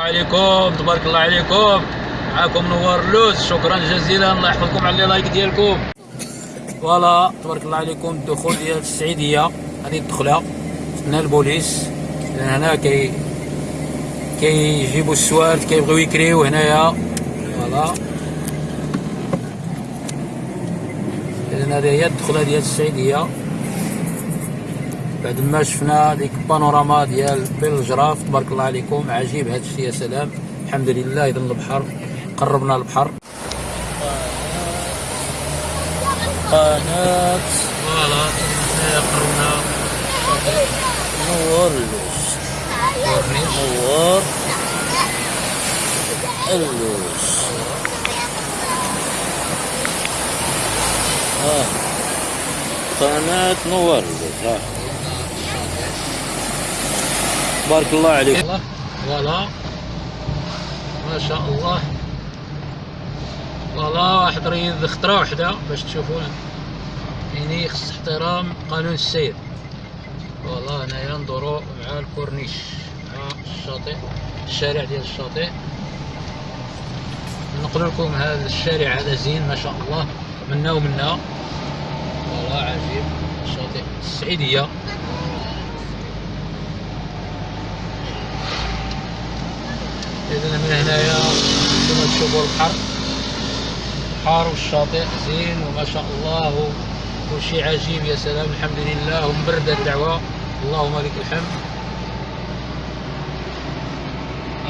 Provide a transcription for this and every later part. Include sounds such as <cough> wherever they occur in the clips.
عليكم تبارك الله عليكم. معكم نوار اللوز شكرا جزيلا. الله يحفظكم على like ديالكم. voilà تبارك الله عليكم. الدخول ديال السعيدية. هذه الدخلة. شفنا البوليس. لأن هنا كي كيجيبوا السوارت كيبغيو يكريو هنايا. voilà. اذا هذه هي الدخلة ديال السعيدية. بعد ما شفنا ديك البانوراما ديال بالجراف تبارك الله عليكم عجيب هذا الشيء يا سلام. الحمد لله اذا البحر قربنا البحر. قناة. voilà قربنا. نور اللوز. نور. اللوز. قناة نور اللوز بارك الله عليك. voilà ما شاء الله. فوالا واحد ريض خطرة وحدة باش تشوفوا يعني خص احترام قانون السير. voilà هنايا ندورو مع الكورنيش مع الشاطئ الشارع ديال الشاطئ. نقول لكم هذا الشارع هذا زين ما شاء الله. منا ومنا. فوالا عجيب. الشاطئ السعيدية. اذا من هنايا كما تشوفوا البحر البحر والشاطئ زين وما شاء الله. وشي عجيب يا سلام الحمد لله. ومبردة الدعوة. اللهم لك الحمد.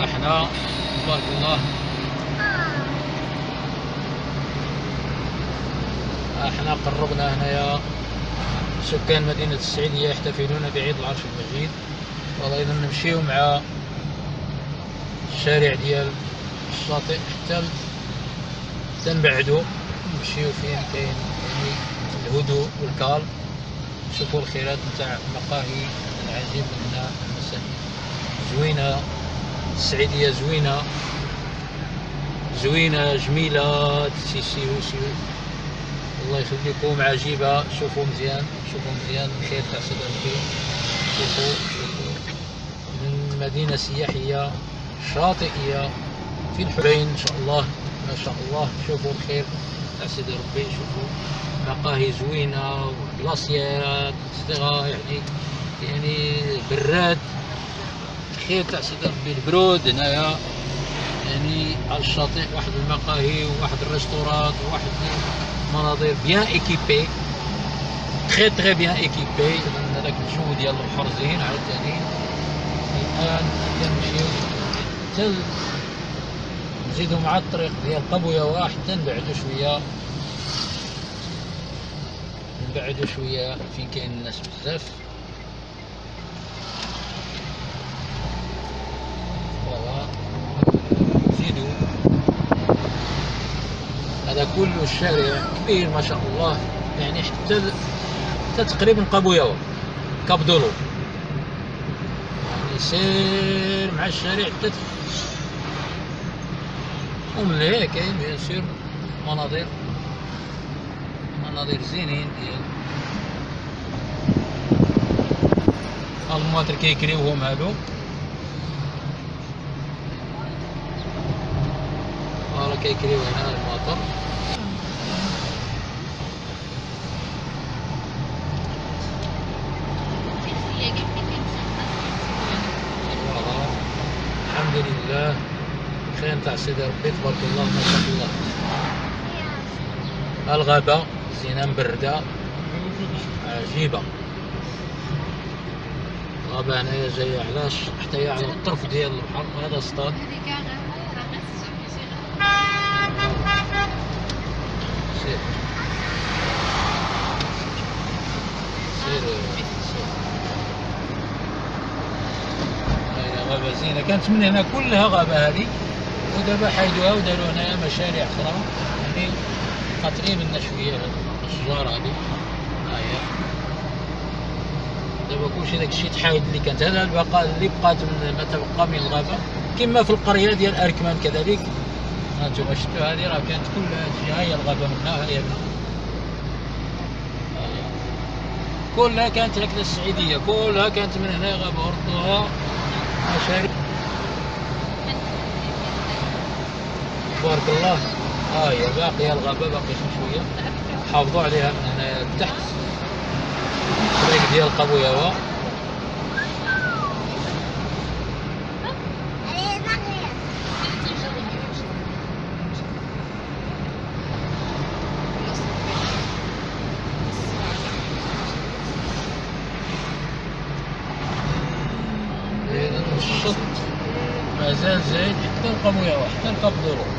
أحنا تبارك الله. أحنا قربنا هنايا سكان مدينة السعيدية يحتفلون بعيد العرش المجيد. والله إذا نمشيو مع الشارع ديال الشاطئ حتى تنبعدو نمشيو فين كاين يعني الهدوء والكال نشوفوا الخيرات نتاع المقاهي العجيب من المساهي زوينة السعيدية زوينة. زوينة جميلة. سيسي وسيو الله يخليكم عجيبة. شوفوا مزيان شوفوا مزيان. الخير تاع ربي شوفوا شوفوا. من مدينة سياحية شاطئية في الحرين إن شاء الله ما شاء الله شوفوا الخير سيدي ربي شوفوا. مقاهي زوينة وبلاصيات صغار يعني يعني براد. الخير تاع سيدي ربي البرود هنايا. يعني على الشاطئ واحد المقاهي وواحد الريستورات وواحد مناظر bien équipés très très bien équipés هذاك الجو ديال البحر زين عاوتاني. الآن كنمشيو حتى نزيدو مع الطريق ديال قبويا حتى نبعدو شوية. نبعدو شوية فين كاين الناس بزاف. نزيدو. هذا كله الشارع كبير ما شاء الله. يعني حتى تقريبا قبويا كاب دولو سير مع الشارع حتى ومن هيك كاين bien sûr مناظر مناظر زينين ديال المواطر كيكريوهم هادو. voilà كيكريو هنا المواطر فوالا الحمد لله خير تاع سيدي ربي تبارك الله ما شاء الله. الغابة زينة مبردة. عجيبة. الغابة هنايا جاية علاش؟ حتى هي على الطرف ديال البحر هذا سطاد سير. سير. غابة زينة. كانت من هنا كلها غابة هذه. ودابا حيدوها وداروا هنايا مشاريع أخرى. يعني قاطعين منا شوية الأشجار هذه هاهي. دابا كلشي داك الشيء تحايد اللي كانت. هذا البقاء اللي بقات من ما تبقى من الغابة. كما في القرية ديال أركمان كذلك. هانتوما شفتوا هذه؟ راه كانت تجي ها هي الغابة منها ها هي منها كلها كانت هكذا السعيدية. كلها كانت من هنا غابة وردوها مشاريع. الله. ها هي باقيه الغابة باقي شي شوية. حافظوا عليها. من هنا لتحت الطريق ديال قبوياوه إذا الشط مازال زايد. حتى القبوياوه حتى الكابدورو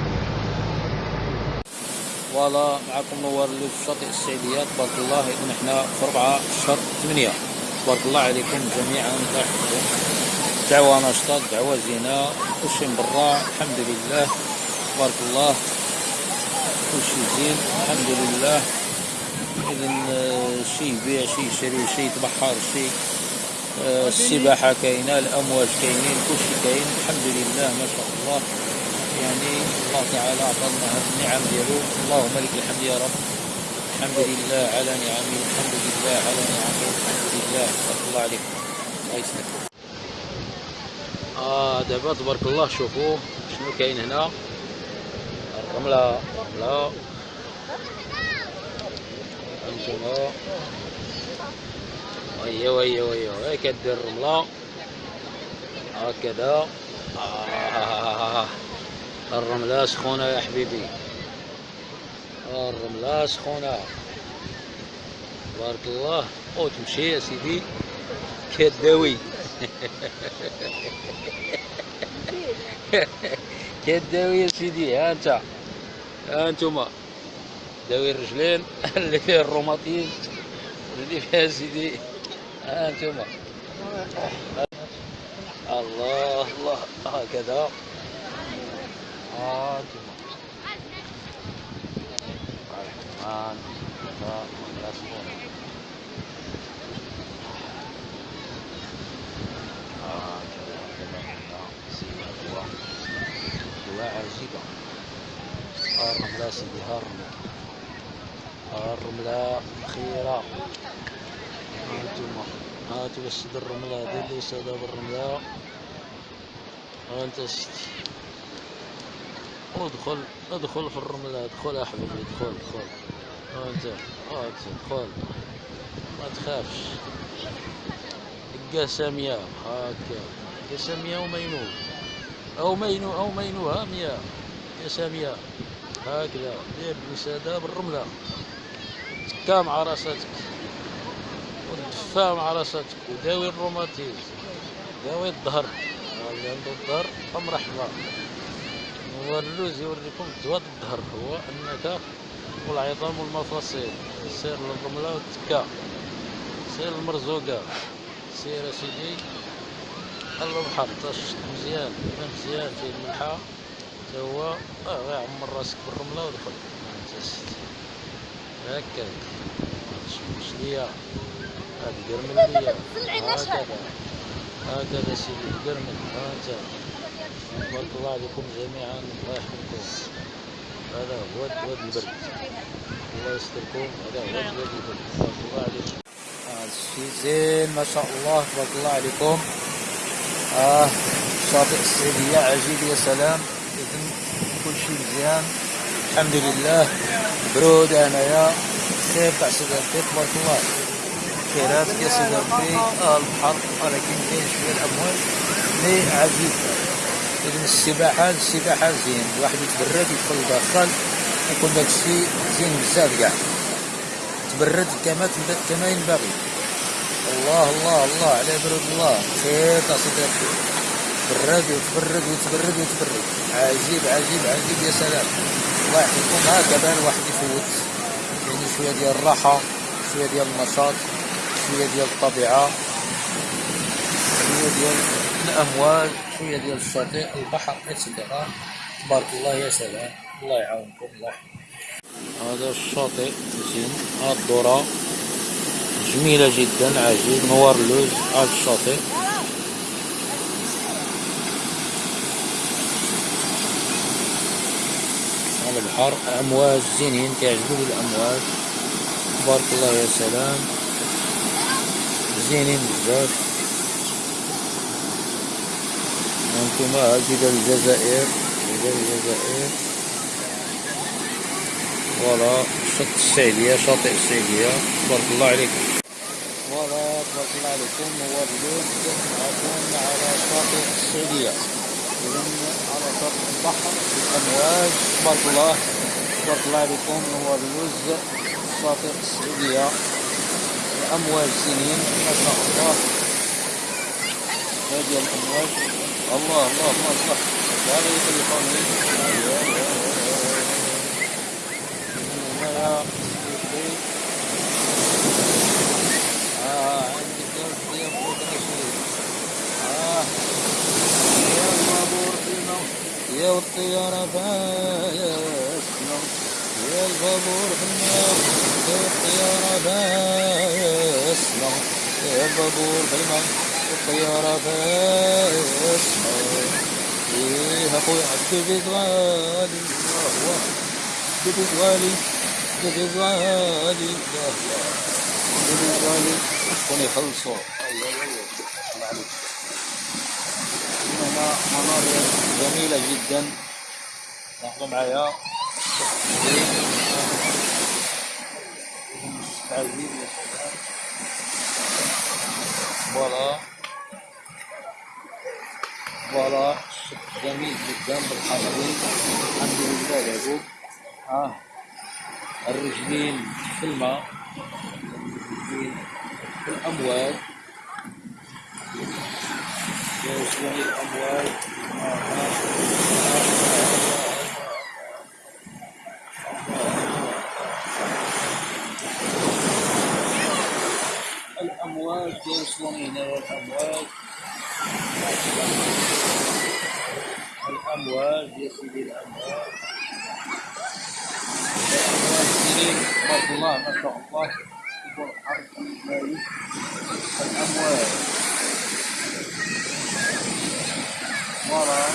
فوالا معكم نوار اللوز شاطئ السعيدية تبارك الله إذن إحنا في 4 شهر 8 تبارك الله عليكم جميعا. دعوة نشطة دعوة زينة. كلشي مبرع الحمد لله. تبارك الله. كلشي زين الحمد لله. إذن آه، شي يبيع شي يشري شي يتبحر شي آه، السباحة كاينة الأمواج كاينين كلشي كاين. الحمد لله ما شاء الله. يعني الله تعالى أعطانا هذه النعم ديالو اللهم لك الحمد يا رب. الحمد لله على نعمه. الحمد لله على نعمه. الحمد لله. تبارك الله عليك الله يسلمك. آه دابا تبارك الله شوفوا شنو كاين هنا. الرملة الرملة. هانتوما وهي وهي وهي وهي كدير الرملة. هكذا. آه. الرملة سخونة يا حبيبي. الرملة سخونة بارك الله. أو تمشي يا سيدي. كداوي <laughs> كداوي يا سيدي. ها أنت. ها انتوما داوي الرجلين. اللي فيه الروماتيزم اللي فيها سيدي. ها انتوما الله الله. هكذا ها انتوما الرحمن لا لا سكون هكذا هكذا هكذا سيدي هكذا دواء عجيبة الرملة سيدي ها الرملة الرملة خيرة هانتوما هاتوا السيد الرملة دير لي سيدة بالرملة ها أنت سيدي ادخل ادخل في الرملة ادخل يا حبيبي ادخل ادخل. ها انت. ها انت. ادخل. ما تخافش. قسمية هكا. قسمية ومينو أو مينو أو مينو. هامية قسمية. هكذا. دير الوسادة بالرملة. تكا مع راساتك. ودفا مع راساتك. وداوي الروماتيزم. داوي الظهر. اللي عنده الظهر مرحبا هو اللوز يوريكم دواء الظهر هو أنك والعظام والمفاصل سير للرملة والتكا سير المرزوقة سير يا سيدي خلو البحر تشط مزيان يبان مزيان فيه الملحة تا هو آه عمر راسك بالرملة ودخل. هكاك تشوش ليا هاد قرمل ليا هكذا. هكذا سيدي قرمل. ها انت بارك الله عليكم جميعا الله يحفظكم. هذا هو واد البرد الله يستركم. هذا هو واد البرد بارك الله عليكم هذا الشيء زين ما شاء الله تبارك الله عليكم آه شاطئ السعيدية عجيب يا سلام. إذن كل شيء مزيان الحمد لله. برود انايا خير تاع سيدي ربي تبارك الله. خيرات يا سيدي ربي آه البحر ولكن كاين شوية الامواج مي عجيب؟ اذن السباحة السباحة زين. الواحد يتبرد يدخل لداخل يكون داك الشيء زين بزاف كاع. تبرد كما كما ينبغي الله الله الله على برود الله. خير تاع سيدي ربي برد وتبرد وتبرد وتبرد. عجيب عجيب عجيب يا سلام. الله يحفظكم. هكذا الواحد يفوت. يعني شوية ديال الراحة شوية ديال النشاط شوية ديال الطبيعة شوية ديال الامواج شوية ديال الشاطئ البحر اتسيتيرا تبارك الله يا سلام. الله يعاونكم الله هذا الشاطئ زين هاد الذرة جميلة جدا عجيب. نوار اللوز هذا الشاطئ. على البحر امواج زينين كيعجبوني الامواج تبارك الله يا سلام. زينين بزاف. هادي ديال الجزائر ديال الجزائر voilà شط السعيدية شاطئ السعيدية تبارك الله عليك. voilà تبارك الله عليكم. نوار اللوز معكم على شاطئ السعيدية إذا على شاطئ البحر بالأمواج. تبارك الله تبارك الله عليكم. هو اللوز شاطئ السعيدية الأمواج سنين ما شاء الله. هذه الأمواج. الله الله الله الله. آه عندك يا فوق آه يا الطيارة فاسنا يا البابور في يا الطيارة فاسنا يا البابور في الطيارة فاسنا إيه أخوي عبد الغالي الله عبد الغالي بالغالي بالغالي كون يخلصوا أيوه أيوه هنا مناظر جميلة جدا لاحظوا معايا voilà voilà جميل جدا بالحضرين الحمد لله يا آه. الرجلين في الماء. الرجلين في الأمواج يوصلون الأمواج الأمواج يوصلون هنا الأمواج الأمواج يا سيدي الأمواج تبارك الله ما شاء الله يكون حرب الأموال ورا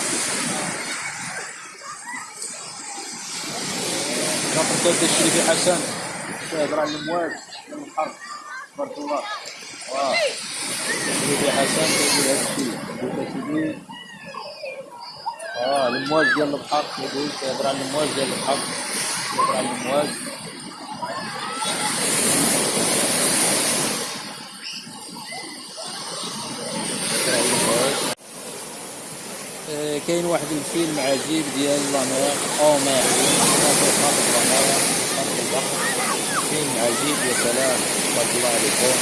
نقطة الشريف حسن شاهد على الأموال من الحرب تبارك الله واه الشريف حسن يقول هذا الشيء آه الامواج ديال البحر يقول كيهضر على الامواج ديال البحر كيهضر على الامواج آه، كاين واحد الفيلم عجيب ديال لامير. أو مير. فيلم عجيب يا سلام. تبارك الله عليكم.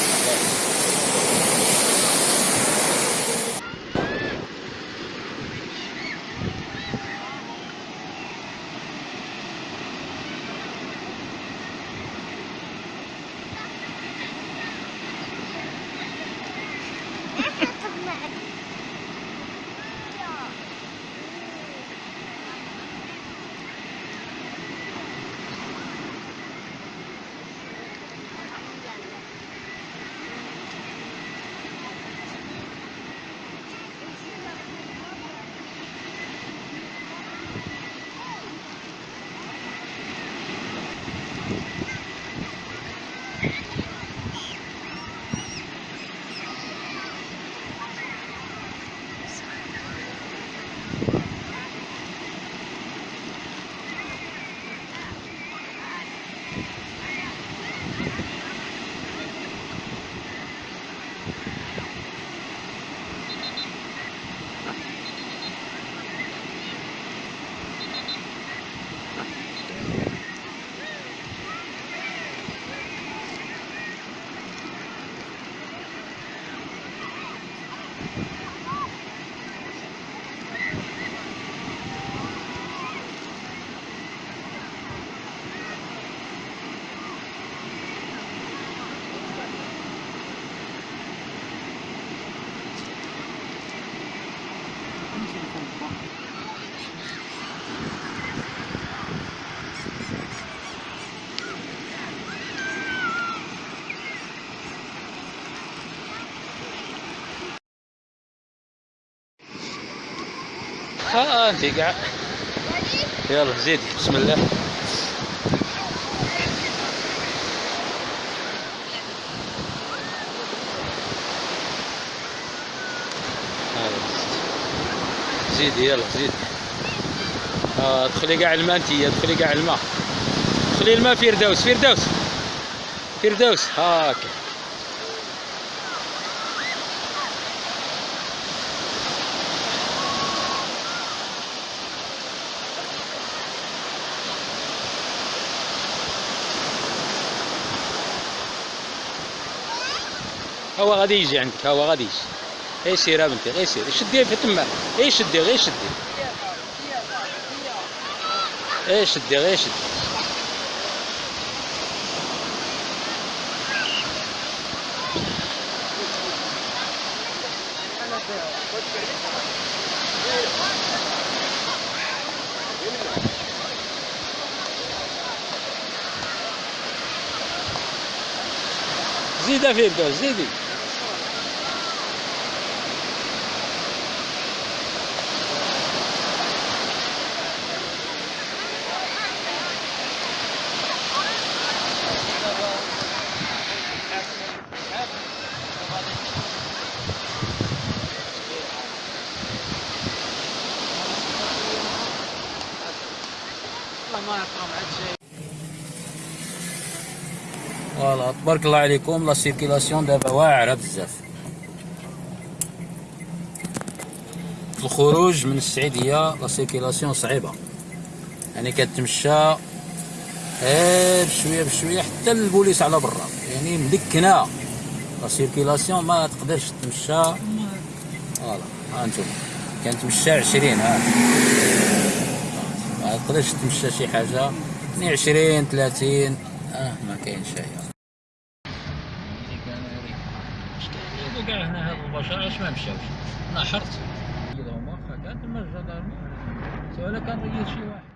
ها انت قاعد. يلا زيدي. بسم الله. زيدي يلا زيدي. آه ادخلي قاع الماء انت ادخلي قاع الماء. خلي الماء فردوس فردوس. فردوس. هاكا هو غادي يجي عندك هو غادي يجي. غير سير بنتي غير سير. شدي في تما. غير شدي غير شدي. غير شدي غير شدي. زيدها في الدوز زيدي تبارك الله عليكم. la circulation دابا واعره بزاف. في الخروج من السعيديه la circulation صعيبة. يعني كتمشى غير بشويه بشوية حتى البوليس على برا. يعني مدكنة. la circulation ما تقدرش تمشى. voilà ها أنتم. كنتمشى 20 ها. ما تقدرش تمشى شي حاجة. يعني 20 30 آه ما كاينش هي كاع البشر علاش ما مشاوش؟ أنا حرت كذا هما كانت ما الجدارمي سواء كان ريت شي واحد.